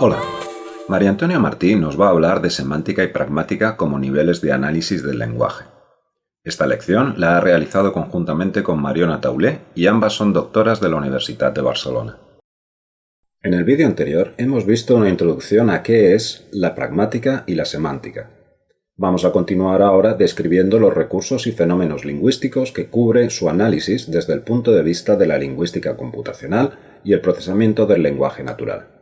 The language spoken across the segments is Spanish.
Hola, María Antonia Martín nos va a hablar de semántica y pragmática como niveles de análisis del lenguaje. Esta lección la ha realizado conjuntamente con Mariona Taulé y ambas son doctoras de la Universidad de Barcelona. En el vídeo anterior hemos visto una introducción a qué es la pragmática y la semántica. Vamos a continuar ahora describiendo los recursos y fenómenos lingüísticos que cubre su análisis desde el punto de vista de la lingüística computacional y el procesamiento del lenguaje natural.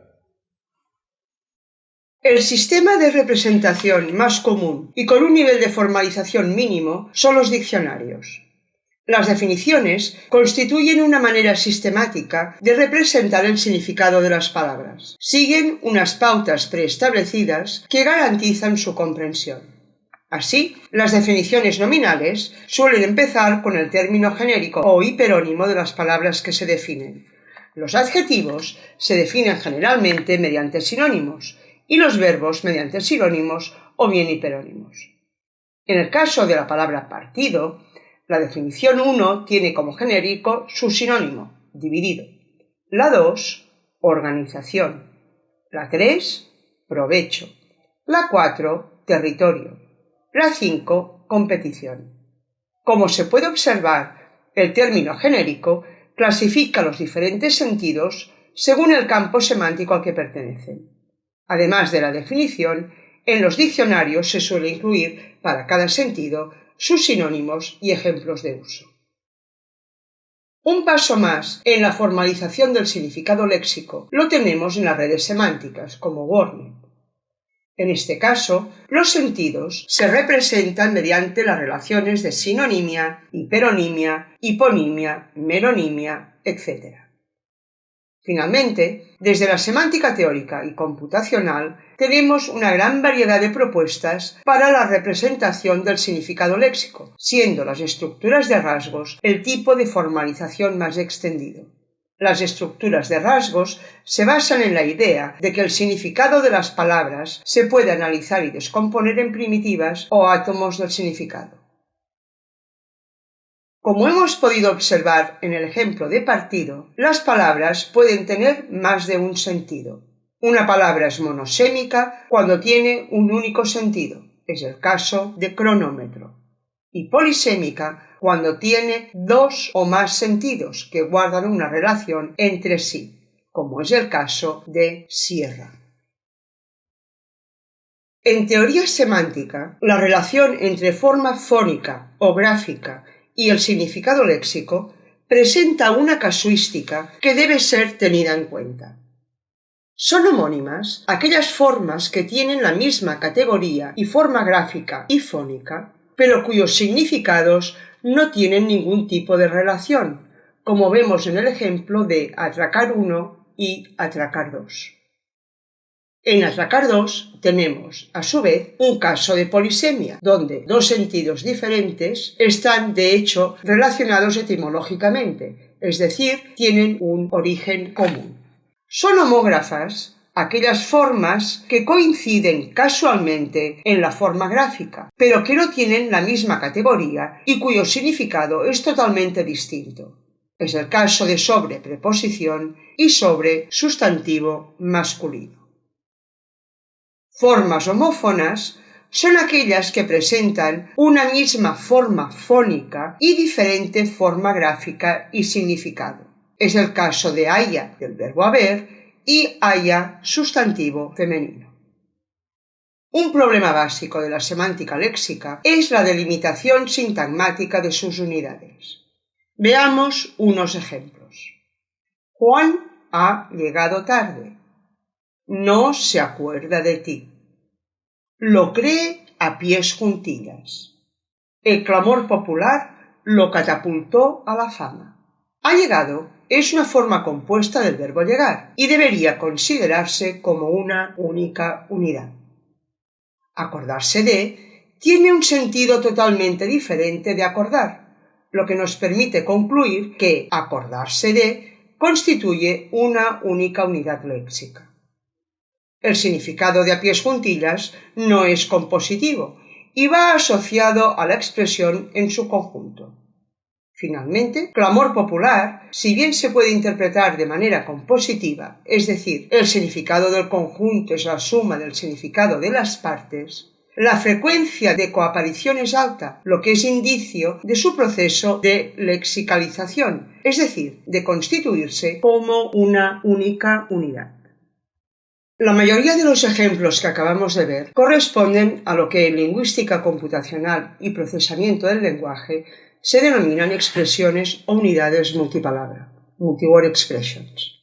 El sistema de representación más común y con un nivel de formalización mínimo son los diccionarios. Las definiciones constituyen una manera sistemática de representar el significado de las palabras. Siguen unas pautas preestablecidas que garantizan su comprensión. Así, las definiciones nominales suelen empezar con el término genérico o hiperónimo de las palabras que se definen. Los adjetivos se definen generalmente mediante sinónimos y los verbos mediante sinónimos o bien hiperónimos. En el caso de la palabra partido, la definición 1 tiene como genérico su sinónimo, dividido. La 2, organización. La 3, provecho. La 4, territorio. La 5, competición. Como se puede observar, el término genérico clasifica los diferentes sentidos según el campo semántico al que pertenecen. Además de la definición, en los diccionarios se suele incluir para cada sentido sus sinónimos y ejemplos de uso. Un paso más en la formalización del significado léxico lo tenemos en las redes semánticas, como WordNet. En este caso, los sentidos se representan mediante las relaciones de sinonimia, hiperonimia, hiponimia, meronimia, etc. Finalmente, desde la semántica teórica y computacional tenemos una gran variedad de propuestas para la representación del significado léxico, siendo las estructuras de rasgos el tipo de formalización más extendido. Las estructuras de rasgos se basan en la idea de que el significado de las palabras se puede analizar y descomponer en primitivas o átomos del significado. Como hemos podido observar en el ejemplo de partido, las palabras pueden tener más de un sentido. Una palabra es monosémica cuando tiene un único sentido, es el caso de cronómetro, y polisémica cuando tiene dos o más sentidos que guardan una relación entre sí, como es el caso de sierra. En teoría semántica, la relación entre forma fónica o gráfica y el significado léxico presenta una casuística que debe ser tenida en cuenta. Son homónimas aquellas formas que tienen la misma categoría y forma gráfica y fónica, pero cuyos significados no tienen ningún tipo de relación, como vemos en el ejemplo de atracar 1 y atracar 2. En atracar 2 tenemos, a su vez, un caso de polisemia, donde dos sentidos diferentes están, de hecho, relacionados etimológicamente, es decir, tienen un origen común. Son homógrafas aquellas formas que coinciden casualmente en la forma gráfica, pero que no tienen la misma categoría y cuyo significado es totalmente distinto. Es el caso de sobre preposición y sobre sustantivo masculino. Formas homófonas son aquellas que presentan una misma forma fónica y diferente forma gráfica y significado. Es el caso de haya del verbo haber y haya sustantivo femenino. Un problema básico de la semántica léxica es la delimitación sintagmática de sus unidades. Veamos unos ejemplos. Juan ha llegado tarde no se acuerda de ti. Lo cree a pies juntillas. El clamor popular lo catapultó a la fama. Ha llegado es una forma compuesta del verbo llegar y debería considerarse como una única unidad. Acordarse de tiene un sentido totalmente diferente de acordar, lo que nos permite concluir que acordarse de constituye una única unidad léxica. El significado de a pies juntillas no es compositivo y va asociado a la expresión en su conjunto. Finalmente, clamor popular, si bien se puede interpretar de manera compositiva, es decir, el significado del conjunto es la suma del significado de las partes, la frecuencia de coaparición es alta, lo que es indicio de su proceso de lexicalización, es decir, de constituirse como una única unidad. La mayoría de los ejemplos que acabamos de ver corresponden a lo que en lingüística computacional y procesamiento del lenguaje se denominan expresiones o unidades multipalabra, multiword expressions.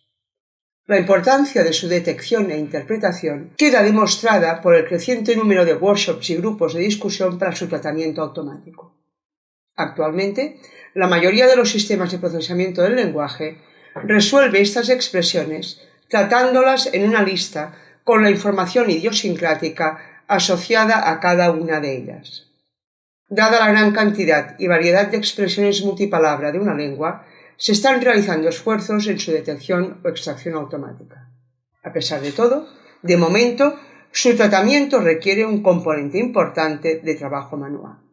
La importancia de su detección e interpretación queda demostrada por el creciente número de workshops y grupos de discusión para su tratamiento automático. Actualmente, la mayoría de los sistemas de procesamiento del lenguaje resuelve estas expresiones tratándolas en una lista con la información idiosincrática asociada a cada una de ellas. Dada la gran cantidad y variedad de expresiones multipalabra de una lengua, se están realizando esfuerzos en su detección o extracción automática. A pesar de todo, de momento, su tratamiento requiere un componente importante de trabajo manual.